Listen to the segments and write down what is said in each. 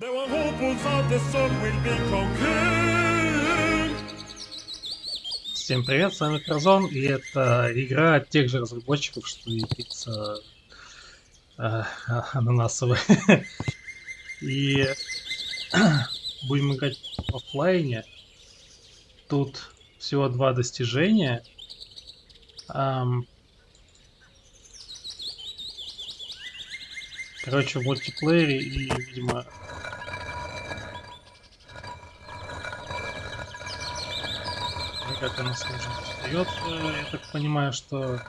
Were hopefuls of the sun will be conquered. Всем привет, с вами Кразон, и это игра тех же разработчиков, что и пицца э, ананасовая. И будем играть в оффлайне. Тут всего два достижения. Ам, Короче, в мультиплеере и, видимо... Как она сложно остается, я так понимаю, что...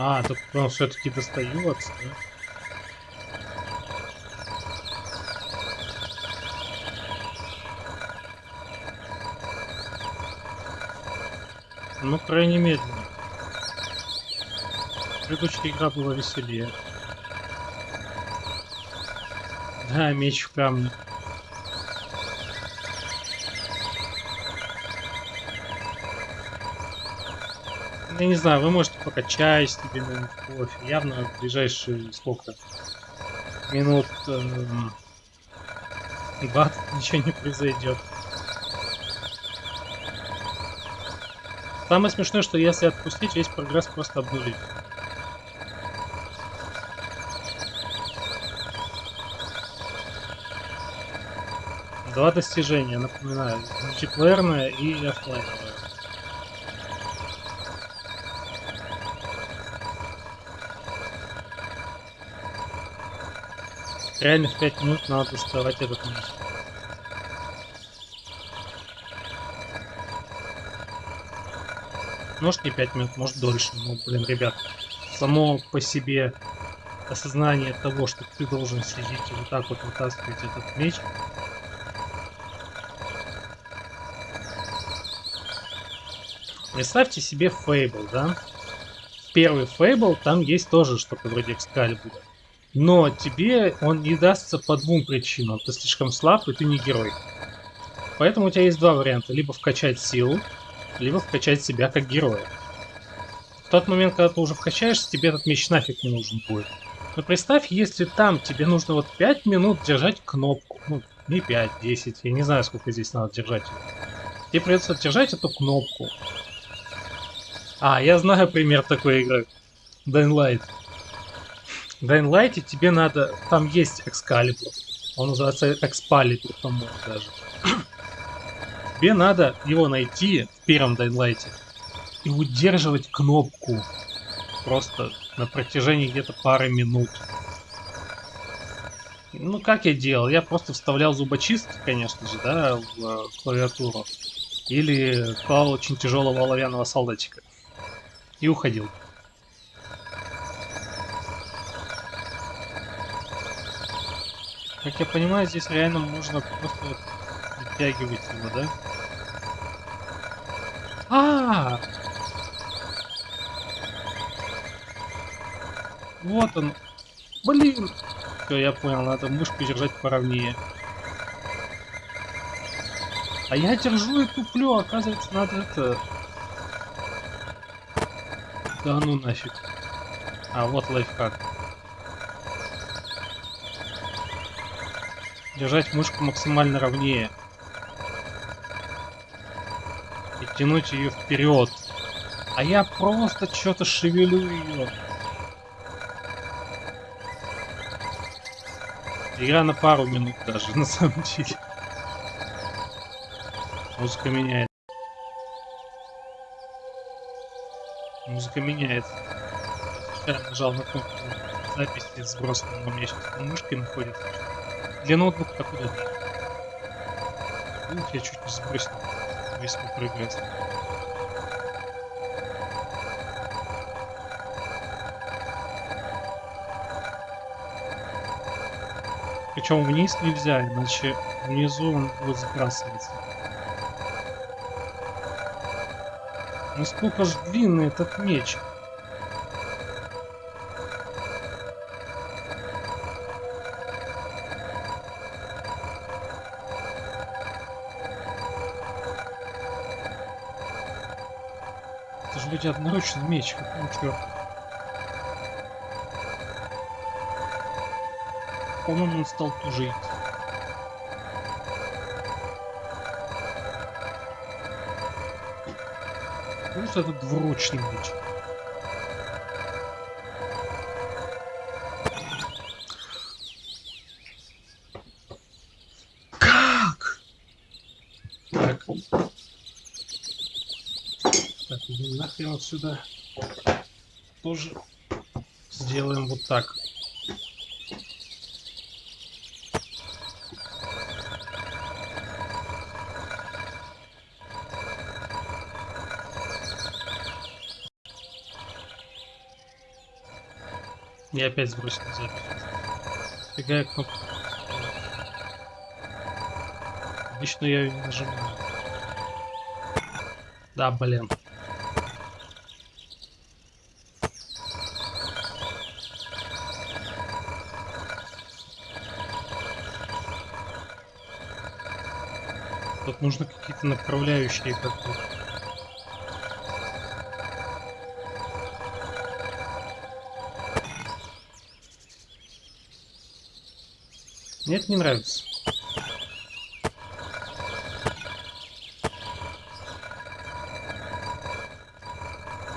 А, тут он все-таки достается, да? Ну, крайне медленно. Предыдущая игра была веселее. Да, меч в камне. Я не знаю, вы можете пока чай себе кофе. Явно в ближайшие сколько? Минут эм, 20 ничего не произойдет. Самое смешное, что если отпустить, весь прогресс просто обнулить. Два достижения, напоминаю. Мультиплеерное и оффлайновое. Реально в 5 минут надо доставать этот меч. Может не 5 минут, может дольше. Ну, блин, ребят, само по себе осознание того, что ты должен сидеть и вот так вот вытаскивать этот меч. Представьте себе Фейбл, да? Первый Фейбл, там есть тоже что-то вроде Экскалибура. Но тебе он не дастся по двум причинам. Ты слишком слаб, и ты не герой. Поэтому у тебя есть два варианта. Либо вкачать силу, либо вкачать себя как героя. В тот момент, когда ты уже вкачаешься, тебе этот меч нафиг не нужен будет. Но представь, если там тебе нужно вот 5 минут держать кнопку. Ну, не 5, 10, я не знаю, сколько здесь надо держать. Тебе придется держать эту кнопку. А, я знаю пример такой игры. Dying Light. В Dying Light тебе надо... Там есть Excalibur. Он называется Expalibur, по-моему, даже. Тебе надо его найти в первом Dying Light и удерживать кнопку просто на протяжении где-то пары минут. Ну, как я делал? Я просто вставлял зубочистки, конечно же, да, в э, клавиатуру. Или клал очень тяжелого оловянного солдатика. И уходил. Как я понимаю, здесь реально можно просто вытягивать его, да? А, -а, а Вот он. Блин! Все, я понял, надо мышку держать поровнее. А я держу и туплю, оказывается, надо это... Да ну нафиг. А, вот лайфхак. Держать мышку максимально ровнее. И тянуть ее вперед. А я просто что-то шевелю ее. Игра на пару минут даже, на самом деле. Музыка меняет. Музыка меняется. Я нажал на кнопку записи сбросанного у меня сейчас мышкой находится. Для ноутбука так удобно. Ух, я чуть не сбросил весь мой прогресс. Причем вниз нельзя, иначе внизу он будет закрасываться. Насколько ну, ж длинный этот меч? Вроде одноручный меч, какого черта? По-моему, он стал тужить. Потому что это двуручный меч. Как? Так. Так, нахрен отсюда. Тоже сделаем вот так. Я опять сбросил запись. Фига я кнопку. Обычно я ее нажимаю. Да, блин. Нужно какие-то направляющие как-то. Мне это не нравится.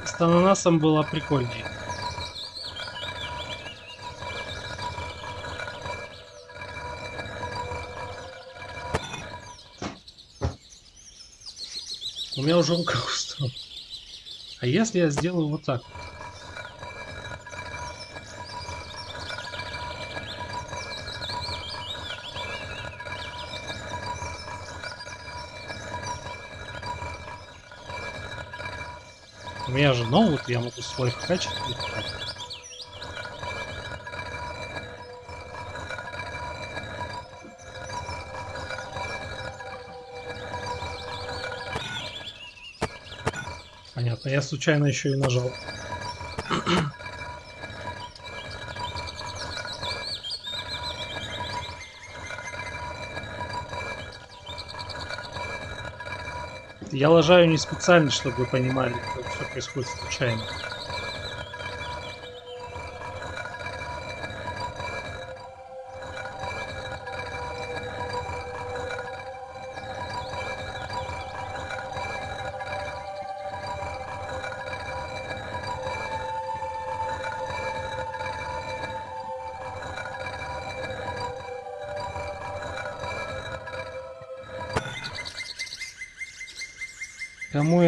С ананасом было прикольнее. У меня уже рука устала. А если я сделаю вот так? У меня же ноут, я могу свой качать. Понятно, я случайно еще и нажал. Я лажаю не специально, чтобы вы понимали, как все происходит случайно.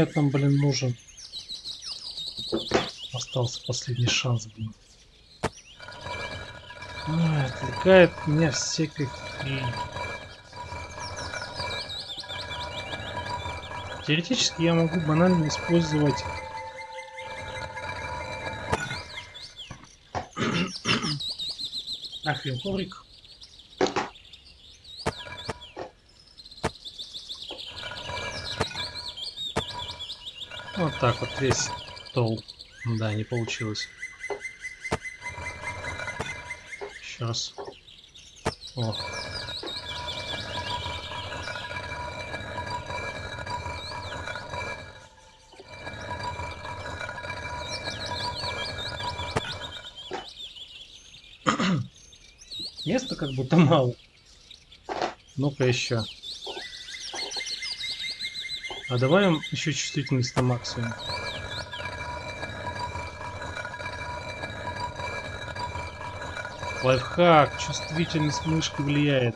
Я там, блин, нужен? Остался последний шанс, блин. Ой, отвлекает меня всякой. Теоретически я могу банально использовать Нахрен коврик. Вот так вот весь стол. Да, не получилось. Еще раз. О. Места как будто мало. Ну-ка еще. А давай еще чувствительность на максимум. Лайфхак, чувствительность мышки влияет.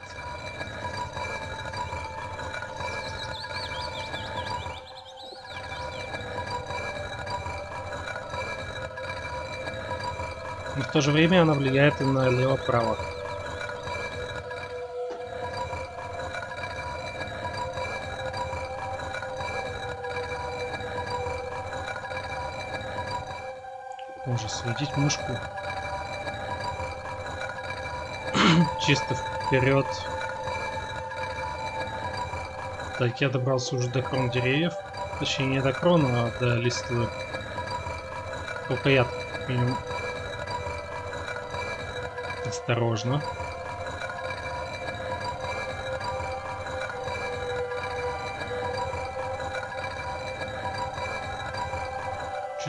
Но в то же время она влияет и на лево-право. Можно следить мышку. Чисто Вперед. Так, я добрался уже до крон деревьев. Точнее, не до крона, а до листвы. Только я. Осторожно.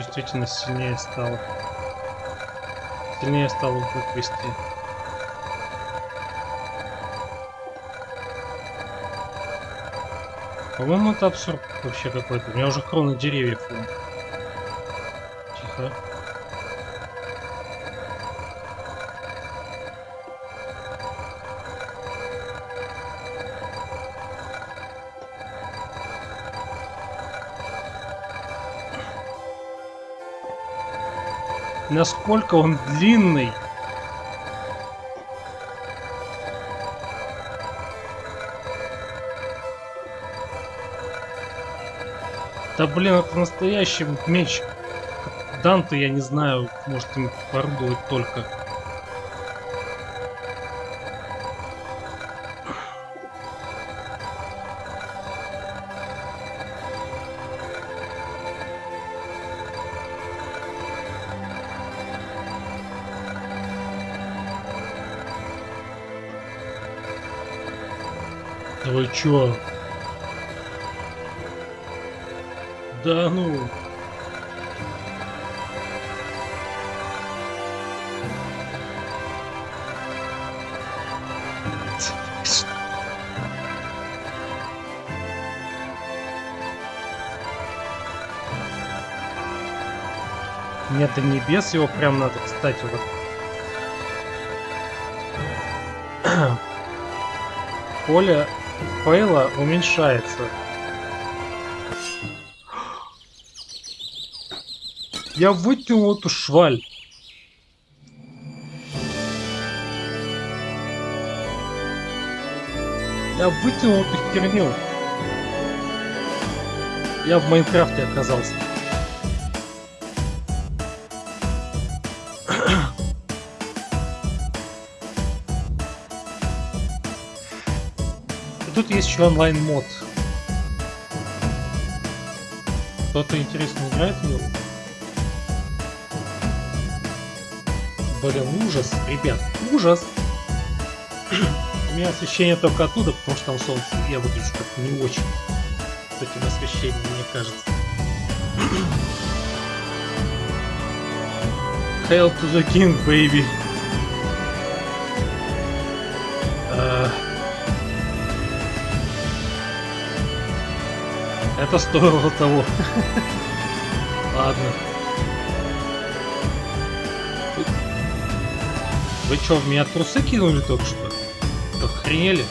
Чувствительность сильнее стала. Сильнее вдруг вести. По-моему, это абсурд вообще какой-то. У меня уже кроны деревьев. Тихо. Насколько он длинный. Да блин, это настоящий меч. Данте, я не знаю, может им орудовать только. Вы чё? Да ну. Нет, до небес его прям надо, кстати, вот. Поле фейла уменьшается. Я вытянул эту шваль. Я вытянул эту херню. Я в Майнкрафте оказался. Тут есть еще онлайн мод. Кто-то интересно играет в него? Блин, ужас, ребят, ужас. У меня освещение только оттуда, потому что там солнце. Я выгляжу как не очень с этим освещением, мне кажется. Hail to the king, baby. Это стоило того. Ладно. Вы что, в меня трусы кинули только что? Охренели?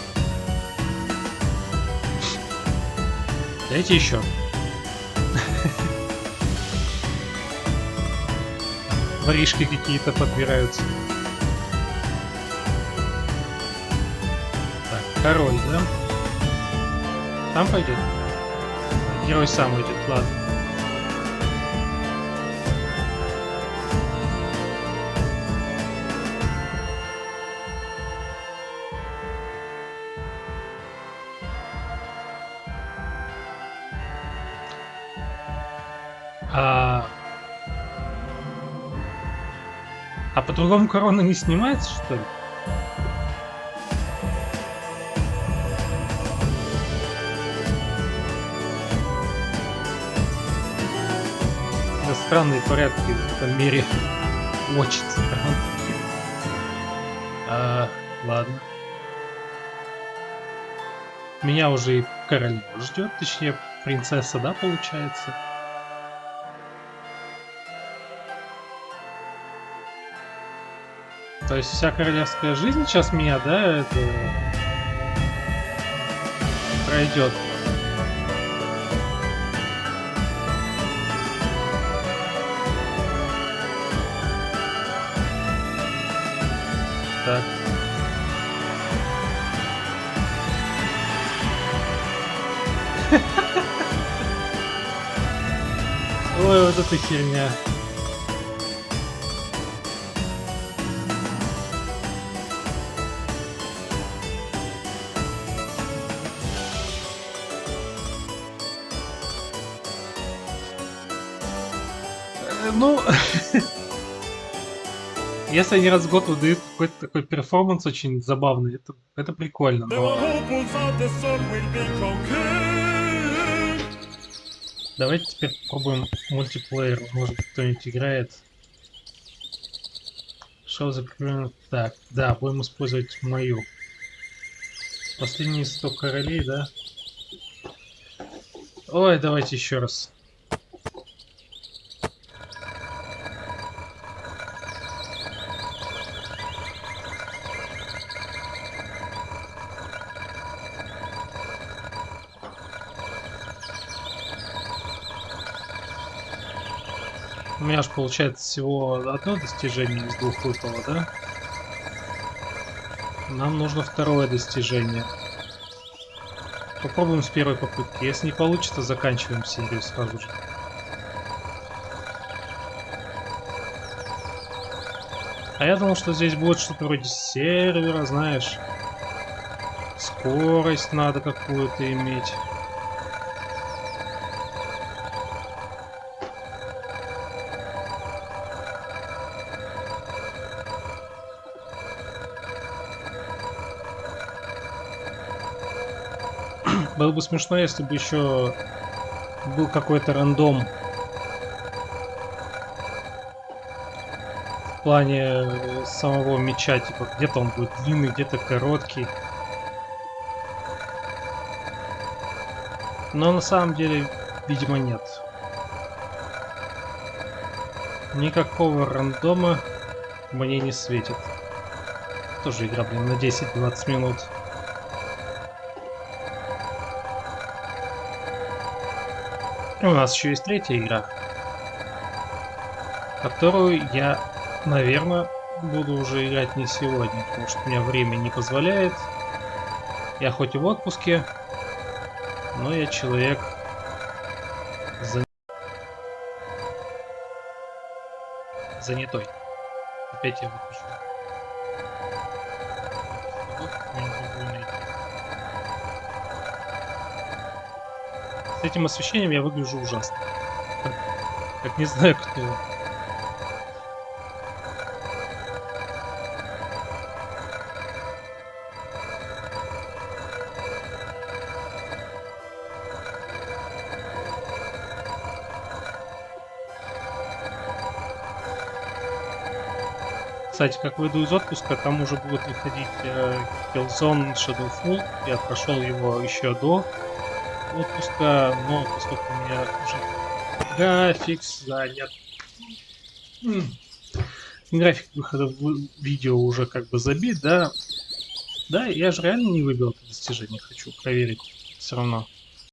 Дайте еще. Воришки какие-то подбираются. Так, король, да? Там пойдет? Герой сам уйдет, ладно. А... А по-другому корона не снимается, что ли? Странные порядки в этом мире. Очень странно. А, ладно. Меня уже и королева ждет, точнее, принцесса, да, получается? То есть вся королевская жизнь сейчас меня, да, это пройдет. Ой, вот это херня. Э, ну, если они раз в год выдают какой-то такой перформанс очень забавный, это, это прикольно. Но давайте теперь попробуем мультиплеер. Может кто-нибудь играет. The current- Так, да, будем использовать мою. Последние 100 королей, да? Ой, давайте еще раз. Получается всего одно достижение из двух выпало, да? Нам нужно второе достижение. Попробуем с первой попытки. Если не получится, заканчиваем серию сразу же. А я думал, что здесь будет что-то вроде сервера, знаешь. Скорость надо какую-то иметь. Было бы смешно, если бы еще был какой-то рандом. В плане э, самого меча, типа, где-то он будет длинный, где-то короткий. Но на самом деле, видимо, нет. Никакого рандома мне не светит. Тоже игра, блин, на 10-20 минут. И у нас еще есть третья игра, которую я, наверное, буду уже играть не сегодня, потому что у меня время не позволяет. Я хоть и в отпуске, но я человек за- занятой. Опять я выпишу. С этим освещением я выгляжу ужасно. Как, не знаю кто. Кстати, как выйду из отпуска, там уже будет выходить э, Killzone Shadowfall. Я прошел его еще до отпуска, но поскольку у меня уже график занят. График выхода видео уже как бы забит, да. Да, я же реально не выбил это достижение, хочу проверить все равно.